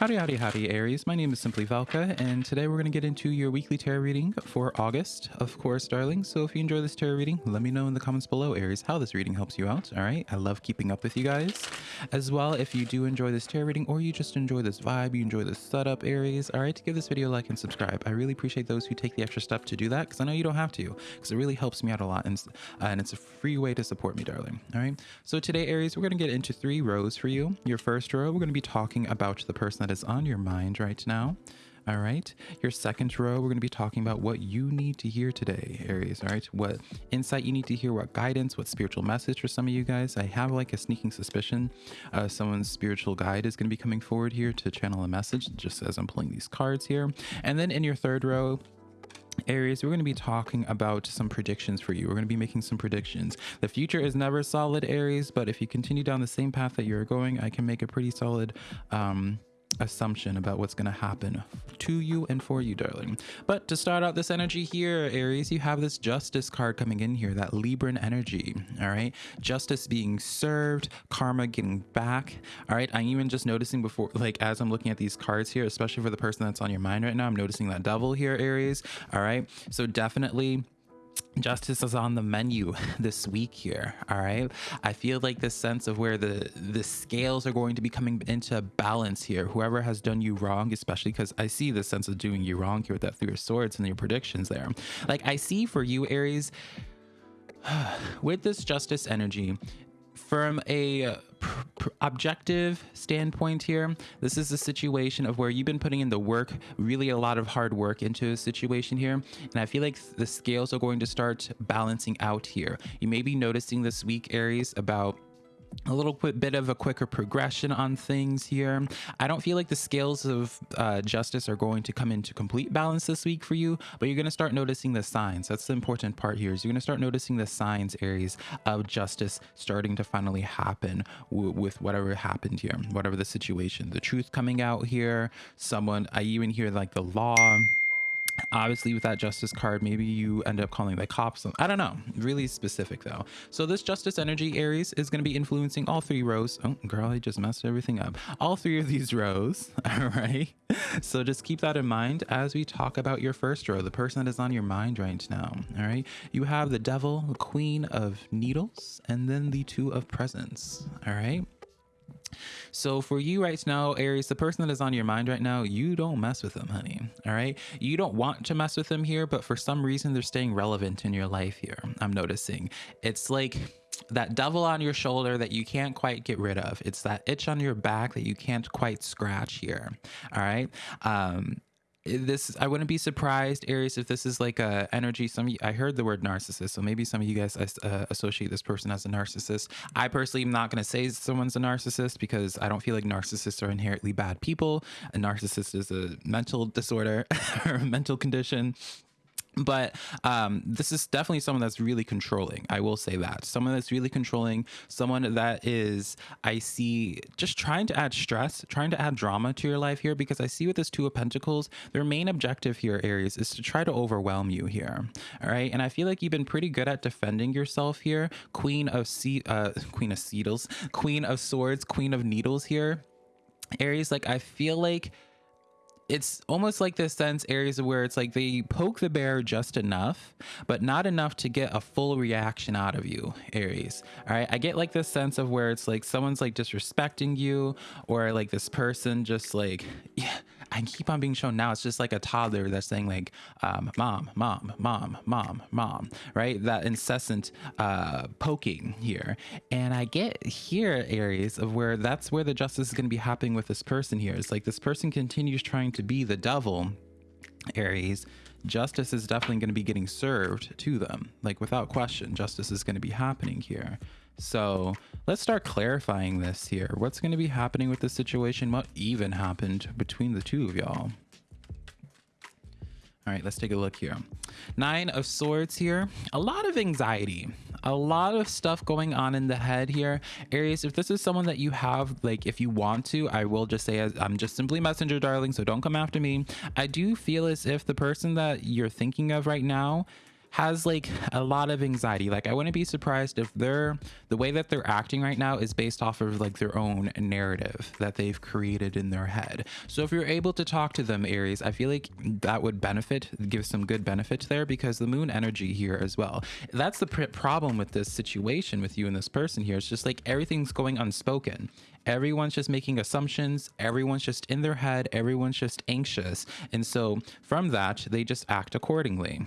Howdy, howdy, howdy, Aries. My name is Simply Velka, and today we're going to get into your weekly tarot reading for August, of course, darling. So if you enjoy this tarot reading, let me know in the comments below, Aries, how this reading helps you out. All right. I love keeping up with you guys. As well, if you do enjoy this tarot reading or you just enjoy this vibe, you enjoy this setup, Aries, all right, to give this video a like and subscribe. I really appreciate those who take the extra step to do that because I know you don't have to because it really helps me out a lot and, uh, and it's a free way to support me, darling. All right. So today, Aries, we're going to get into three rows for you. Your first row, we're going to be talking about the person that is on your mind right now. All right. Your second row, we're going to be talking about what you need to hear today, Aries. All right. What insight you need to hear, what guidance, what spiritual message for some of you guys. I have like a sneaking suspicion uh, someone's spiritual guide is going to be coming forward here to channel a message just as I'm pulling these cards here. And then in your third row, Aries, we're going to be talking about some predictions for you. We're going to be making some predictions. The future is never solid, Aries, but if you continue down the same path that you're going, I can make a pretty solid um, assumption about what's going to happen to you and for you, darling. But to start out this energy here, Aries, you have this justice card coming in here, that Libran energy. All right. Justice being served, karma getting back. All right. I'm even just noticing before, like, as I'm looking at these cards here, especially for the person that's on your mind right now, I'm noticing that devil here, Aries. All right. So definitely justice is on the menu this week here all right? I feel like this sense of where the the scales are going to be coming into balance here. Whoever has done you wrong especially because i see the sense of doing you wrong here with that three of swords and your predictions there. Like i see for you aries with this justice energy from a uh, objective standpoint here, this is a situation of where you've been putting in the work, really a lot of hard work into a situation here. And I feel like the scales are going to start balancing out here. You may be noticing this week, Aries, about a little bit of a quicker progression on things here. I don't feel like the scales of uh, justice are going to come into complete balance this week for you, but you're going to start noticing the signs. That's the important part here is you're going to start noticing the signs, Aries, of justice starting to finally happen with whatever happened here, whatever the situation. The truth coming out here, someone, I even hear like the law obviously with that justice card maybe you end up calling the cops i don't know really specific though. So this justice energy aries is going to be influencing all three rows. Oh girl i just messed everything up. All three of these rows all right? So just keep that in mind as we talk about your first row the person that is on your mind right now all right? You have the devil the queen of needles and then the two of presents all right so for you right now, Aries, the person that is on your mind right now, you don't mess with them, honey. All right. You don't want to mess with them here, but for some reason they're staying relevant in your life here. I'm noticing. It's like that devil on your shoulder that you can't quite get rid of. It's that itch on your back that you can't quite scratch here. All right. Um, this I wouldn't be surprised, Aries, if this is like a energy. Some I heard the word narcissist, so maybe some of you guys uh, associate this person as a narcissist. I personally am not going to say someone's a narcissist because I don't feel like narcissists are inherently bad people. A narcissist is a mental disorder or a mental condition but um, this is definitely someone that's really controlling. I will say that someone that's really controlling, someone that is, I see, just trying to add stress, trying to add drama to your life here. Because I see with this Two of Pentacles, their main objective here, Aries, is to try to overwhelm you here. All right, and I feel like you've been pretty good at defending yourself here. Queen of Se- uh, Queen of Seedles, Queen of Swords, Queen of Needles here. Aries, like I feel like it's almost like this sense Aries where it's like they poke the bear just enough, but not enough to get a full reaction out of you, Aries. All right. I get like this sense of where it's like someone's like disrespecting you, or like this person just like, yeah, I keep on being shown now. It's just like a toddler that's saying like, um, mom, mom, mom, mom, mom, right? That incessant uh, poking here. And I get here Aries of where that's where the justice is going to be happening with this person here. It's like this person continues trying to be the devil, Aries justice is definitely going to be getting served to them. Like without question, justice is going to be happening here. So let's start clarifying this here. What's going to be happening with this situation? What even happened between the two of y'all? All right, let's take a look here. Nine of Swords here. A lot of anxiety. A lot of stuff going on in the head here. Aries, if this is someone that you have, like, if you want to, I will just say I'm just simply messenger, darling, so don't come after me. I do feel as if the person that you're thinking of right now has like a lot of anxiety. Like I wouldn't be surprised if they're the way that they're acting right now is based off of like their own narrative that they've created in their head. So if you're able to talk to them, Aries, I feel like that would benefit, give some good benefit there because the moon energy here as well. That's the pr- problem with this situation with you and this person here. It's just like everything's going unspoken. Everyone's just making assumptions. Everyone's just in their head. Everyone's just anxious. And so from that, they just act accordingly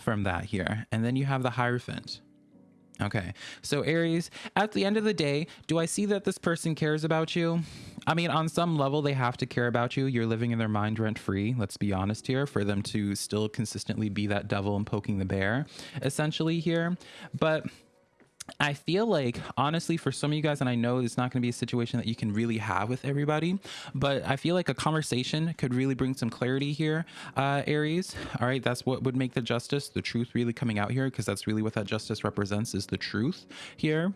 from that here. And then you have the Hierophant. Okay, so Aries, at the end of the day, do I see that this person cares about you? I mean, on some level, they have to care about you. You're living in their mind rent free, let's be honest here, for them to still consistently be that devil and poking the bear, essentially here. But I feel like, honestly, for some of you guys, and I know it's not going to be a situation that you can really have with everybody, but I feel like a conversation could really bring some clarity here, uh, Aries. All right, that's what would make the justice, the truth really coming out here, because that's really what that justice represents is the truth here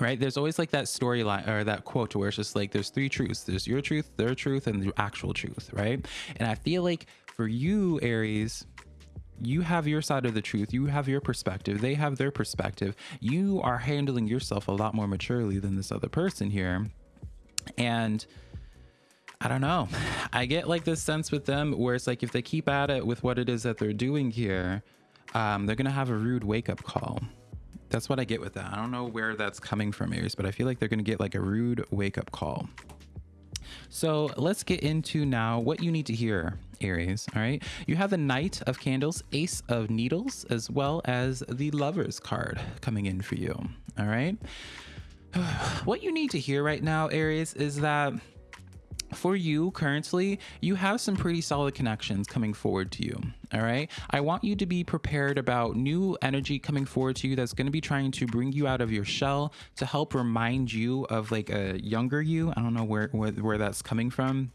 right? There's always like that storyline or that quote where it's just like there's three truths. There's your truth their truth and the actual truth right? And i feel like for you aries you have your side of the truth you have your perspective they have their perspective you are handling yourself a lot more maturely than this other person here and I don't know. I get like this sense with them where it's like if they keep at it with what it is that they're doing here, um, they're gonna have a rude wake up call. That's what I get with that. I don't know where that's coming from, Aries, but I feel like they're gonna get like a rude wake up call. So let's get into now what you need to hear, Aries. All right. You have the Knight of Candles, Ace of Needles, as well as the Lover's card coming in for you. All right. What you need to hear right now, Aries, is that for you currently, you have some pretty solid connections coming forward to you. All right. I want you to be prepared about new energy coming forward to you that's going to be trying to bring you out of your shell to help remind you of like a younger you. I don't know where, where, where that's coming from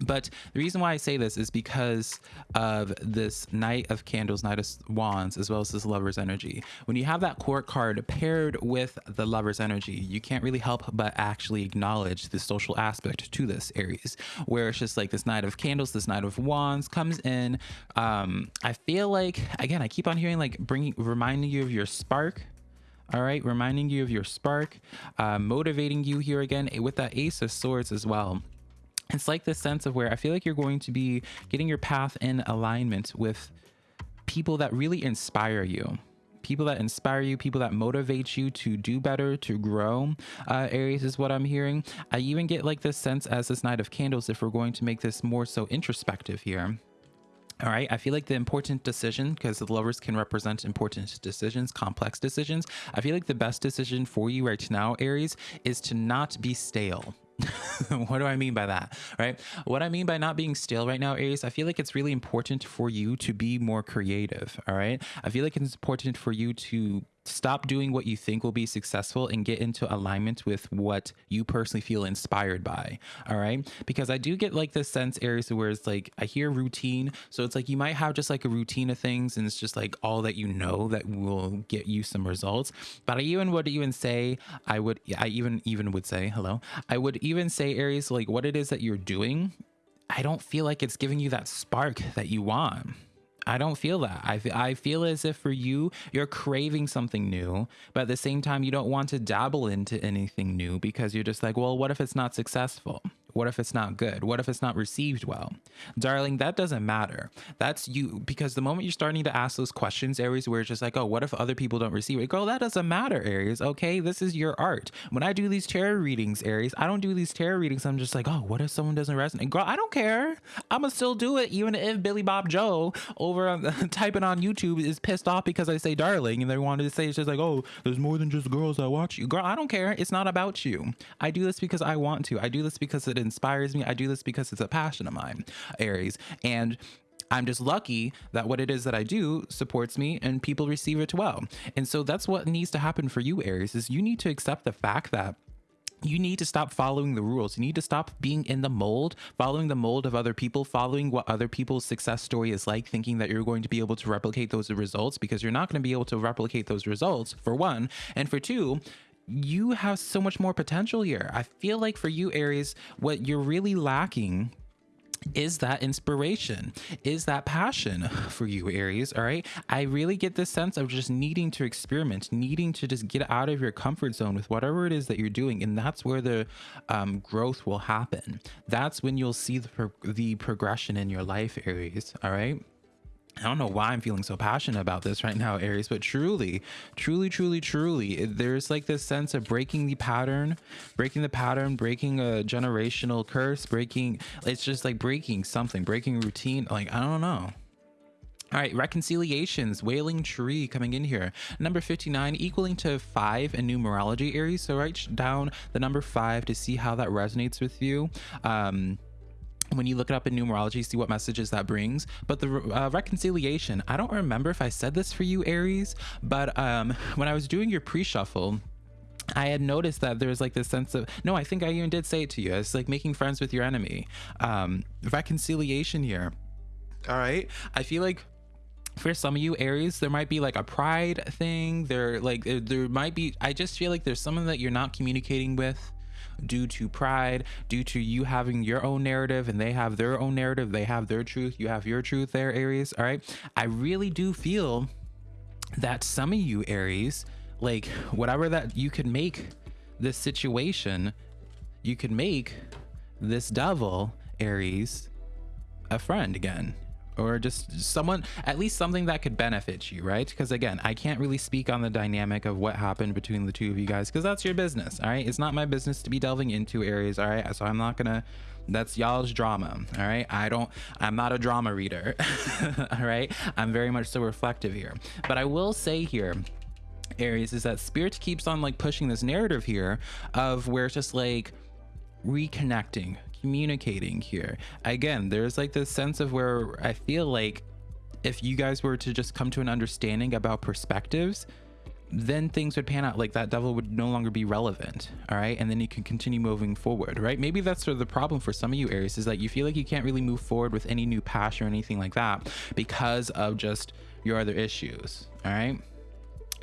but the reason why I say this is because of this Knight of Candles, Knight of Wands, as well as this Lover's Energy. When you have that court card paired with the Lover's Energy, you can't really help but actually acknowledge the social aspect to this Aries, where it's just like this Knight of Candles, this Knight of Wands comes in. Um, I feel like, again, I keep on hearing like bringing, reminding you of your spark, all right reminding you of your spark uh, motivating you here again with that ace of swords as well it's like this sense of where I feel like you're going to be getting your path in alignment with people that really inspire you people that inspire you, people that motivate you to do better, to grow. Uh, Aries is what I'm hearing. I even get like this sense as this Knight of Candles, if we're going to make this more so introspective here. All right. I feel like the important decision, because the lovers can represent important decisions, complex decisions. I feel like the best decision for you right now, Aries, is to not be stale. what do I mean by that? Right? What I mean by not being still right now, Aries, I feel like it's really important for you to be more creative. All right. I feel like it's important for you to stop doing what you think will be successful and get into alignment with what you personally feel inspired by. All right. Because I do get like this sense, Aries, where it's like I hear routine. So it's like you might have just like a routine of things and it's just like all that you know that will get you some results. But I even would even say, I would, I even, even would say, hello, I would even say, Aries, like what it is that you're doing. I don't feel like it's giving you that spark that you want. I don't feel that. I, I feel as if for you, you're craving something new, but at the same time, you don't want to dabble into anything new because you're just like, well, what if it's not successful? What if it's not good? What if it's not received well? Darling, that doesn't matter. That's you because the moment you're starting to ask those questions, Aries, where it's just like, oh, what if other people don't receive it? Girl, that doesn't matter, Aries. Okay, this is your art. When I do these tarot readings, Aries, I don't do these tarot readings. I'm just like, oh, what if someone doesn't resonate? Girl, I don't care. I'm gonna still do it, even if Billy Bob Joe over on, typing on YouTube is pissed off because I say darling and they wanted to say it's just like, oh, there's more than just girls that watch you. Girl, I don't care. It's not about you. I do this because I want to. I do this because it inspires me. I do this because it's a passion of mine, Aries. And I'm just lucky that what it is that I do supports me and people receive it well. And so that's what needs to happen for you, Aries, is you need to accept the fact that you need to stop following the rules. You need to stop being in the mold, following the mold of other people, following what other people's success story is like, thinking that you're going to be able to replicate those results because you're not going to be able to replicate those results, for one. And for two, you have so much more potential here. I feel like for you, Aries, what you're really lacking is that inspiration is that passion for you aries all right? I really get this sense of just needing to experiment needing to just get out of your comfort zone with whatever it is that you're doing and that's where the um, growth will happen. That's when you'll see the, pro- the progression in your life aries all right I don't know why I'm feeling so passionate about this right now, Aries, but truly, truly, truly, truly, there's like this sense of breaking the pattern, breaking the pattern, breaking a generational curse, breaking, it's just like breaking something, breaking routine. Like, I don't know. All right, reconciliations, wailing tree coming in here. Number 59 equaling to five in numerology, Aries. So write down the number five to see how that resonates with you. Um, when you look it up in numerology, see what messages that brings. But the uh, reconciliation, I don't remember if I said this for you, Aries, but um, when I was doing your pre shuffle, I had noticed that there's like this sense of no, I think I even did say it to you. It's like making friends with your enemy. Um, reconciliation here. All right. I feel like for some of you aries there might be like a pride thing there like there might be i just feel like there's someone that you're not communicating with due to pride, due to you having your own narrative and they have their own narrative, they have their truth, you have your truth there, Aries. All right. I really do feel that some of you, Aries, like whatever that you could make this situation, you could make this devil, Aries, a friend again or just someone at least something that could benefit you right? Because again i can't really speak on the dynamic of what happened between the two of you guys because that's your business all right? It's not my business to be delving into areas all right? So i'm not gonna that's y'all's drama all right? I don't i'm not a drama reader all right? I'm very much so reflective here. But i will say here aries is that spirit keeps on like pushing this narrative here of where it's just like reconnecting communicating here. Again, there's like this sense of where I feel like if you guys were to just come to an understanding about perspectives, then things would pan out. Like that devil would no longer be relevant all right? And then you can continue moving forward right? Maybe that's sort of the problem for some of you aries is that you feel like you can't really move forward with any new passion or anything like that because of just your other issues all right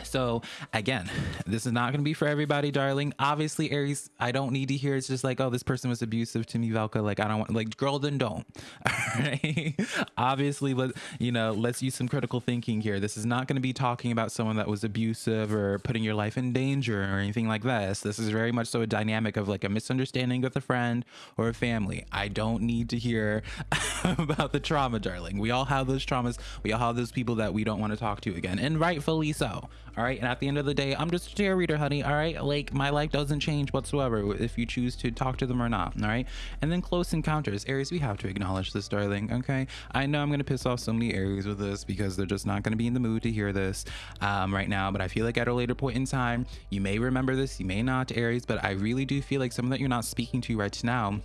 so again, this is not going to be for everybody, darling. Obviously, Aries, I don't need to hear it's just like, oh, this person was abusive to me, Velka. Like, I don't want, like, girl, then don't. All right. Obviously, let you know, let's use some critical thinking here. This is not going to be talking about someone that was abusive or putting your life in danger or anything like this. This is very much so a dynamic of like a misunderstanding with a friend or a family. I don't need to hear about the trauma, darling. We all have those traumas. We all have those people that we don't want to talk to again, and rightfully so all right and at the end of the day i'm just a reader honey all right? Like my life doesn't change whatsoever if you choose to talk to them or not all right? And then close encounters aries we have to acknowledge this darling okay? I know i'm gonna piss off so many aries with this because they're just not gonna be in the mood to hear this um, right now but i feel like at a later point in time you may remember this you may not aries but i really do feel like someone that you're not speaking to right now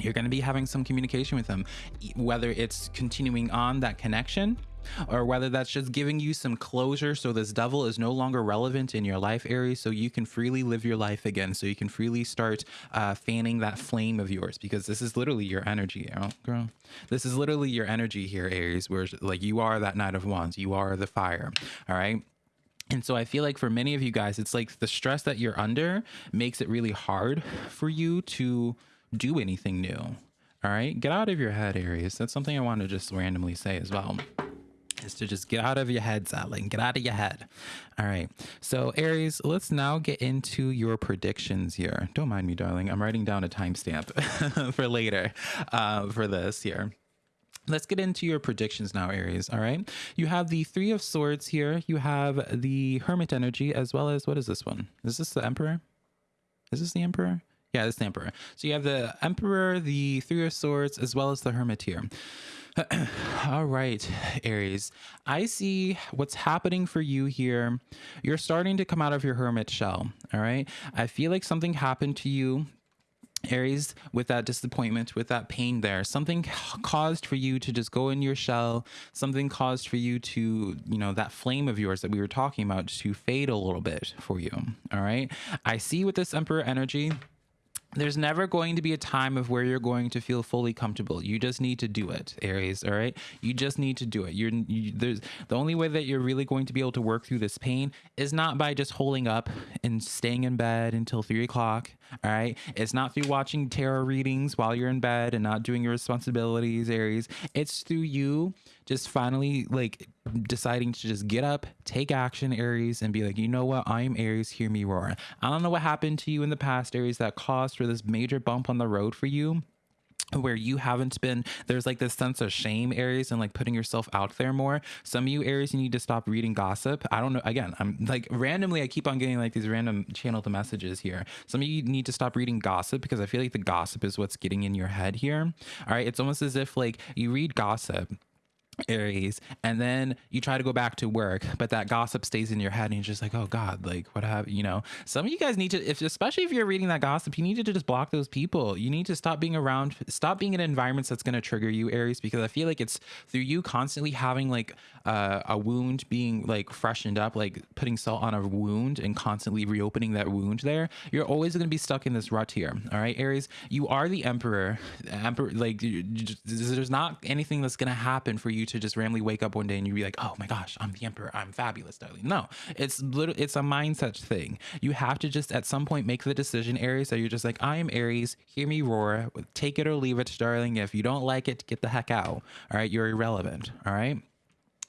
you're going to be having some communication with them whether it's continuing on that connection or whether that's just giving you some closure so this devil is no longer relevant in your life Aries so you can freely live your life again so you can freely start uh, fanning that flame of yours because this is literally your energy girl this is literally your energy here aries where like you are that knight of wands you are the fire all right and so I feel like for many of you guys, it's like the stress that you're under makes it really hard for you to do anything new. All right. Get out of your head, Aries. That's something I want to just randomly say as well is to just get out of your head, Sattling. Get out of your head. All right. So, Aries, let's now get into your predictions here. Don't mind me, darling. I'm writing down a timestamp for later uh, for this here. Let's get into your predictions now, Aries. All right. You have the Three of Swords here. You have the Hermit energy, as well as what is this one? Is this the Emperor? Is this the Emperor? Yeah, this is the Emperor. So you have the Emperor, the Three of Swords, as well as the Hermit here. all right, Aries. I see what's happening for you here. You're starting to come out of your hermit shell. All right. I feel like something happened to you Aries, with that disappointment, with that pain there, something caused for you to just go in your shell, something caused for you to, you know, that flame of yours that we were talking about to fade a little bit for you. All right. I see with this Emperor energy, there's never going to be a time of where you're going to feel fully comfortable. You just need to do it, Aries. All right, you just need to do it. You're you, there's the only way that you're really going to be able to work through this pain is not by just holding up and staying in bed until three o'clock. All right, it's not through watching tarot readings while you're in bed and not doing your responsibilities, Aries. It's through you just finally like deciding to just get up, take action, Aries, and be like, you know what? I am Aries. Hear me roar. I don't know what happened to you in the past, Aries, that caused for this major bump on the road for you where you haven't been there's like this sense of shame aries and like putting yourself out there more. Some of you aries you need to stop reading gossip. I don't know again i'm like randomly i keep on getting like these random channeled messages here. Some of you need to stop reading gossip because i feel like the gossip is what's getting in your head here. All right it's almost as if like you read gossip Aries, and then you try to go back to work, but that gossip stays in your head, and you're just like, oh God, like what have you know? Some of you guys need to, if especially if you're reading that gossip, you need to just block those people. You need to stop being around, stop being in environments that's going to trigger you, Aries, because I feel like it's through you constantly having like uh, a wound being like freshened up, like putting salt on a wound and constantly reopening that wound. There, you're always going to be stuck in this rut here. All right, Aries, you are the Emperor. Emperor, like there's not anything that's going to happen for you to just randomly wake up one day and you be like, oh my gosh, I'm the emperor. I'm fabulous, darling. No, it's literally, it's a mindset thing. You have to just at some point make the decision, Aries, that you're just like, I am Aries. Hear me roar. Take it or leave it, darling. If you don't like it, get the heck out. All right. You're irrelevant. All right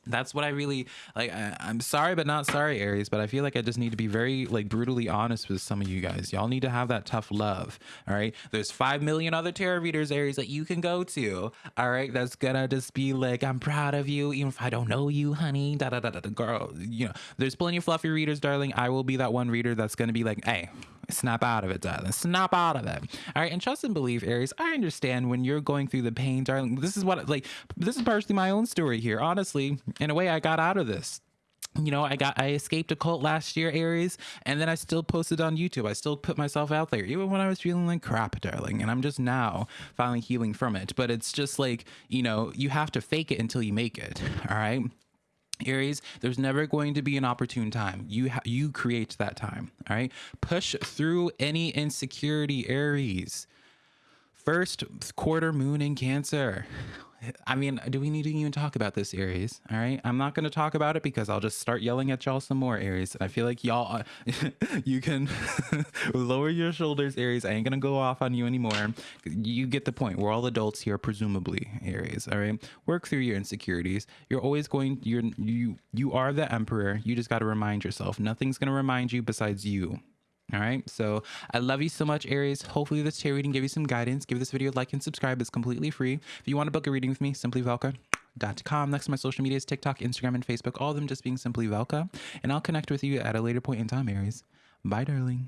that's what I really like. I, am sorry, but not sorry, Aries. But I feel like I just need to be very like brutally honest with some of you guys. Y'all need to have that tough love. All right. There's five million other tarot readers, Aries, that you can go to. All right. That's gonna just be like, I'm proud of you, even if I don't know you, honey. Da da da da. Girl, you know, there's plenty of fluffy readers, darling. I will be that one reader that's gonna be like, hey, Snap out of it, darling. Snap out of it. All right. And trust and believe, Aries, I understand when you're going through the pain, darling. This is what, like, this is partially my own story here. Honestly, in a way, I got out of this you know, I got I escaped a cult last year, Aries, and then I still posted on YouTube. I still put myself out there, even when I was feeling like crap, darling. And I'm just now finally healing from it. But it's just like, you know, you have to fake it until you make it. All right. Aries, there's never going to be an opportune time. You you create that time. All right. Push through any insecurity, Aries. First quarter moon in Cancer. I mean, do we need to even talk about this, Aries? All right. I'm not going to talk about it because I'll just start yelling at y'all some more, Aries. I feel like y'all, you can lower your shoulders, Aries. I ain't going to go off on you anymore. You get the point. We're all adults here, presumably, Aries. All right. Work through your insecurities. You're always going, you're, you, you are the emperor. You just got to remind yourself. Nothing's going to remind you besides you. All right. So I love you so much, Aries. Hopefully this tarot reading gave you some guidance. Give this video a like and subscribe. It's completely free. If you want to book a reading with me, simply Velka.com. Next to my social medias, TikTok, Instagram, and Facebook. All of them just being simply Velka. And I'll connect with you at a later point in time, Aries. Bye, darling.